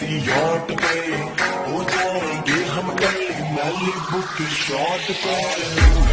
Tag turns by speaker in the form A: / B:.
A: किसी यॉट पे हो जाएँगे हम गली मैली बुक शॉट पे।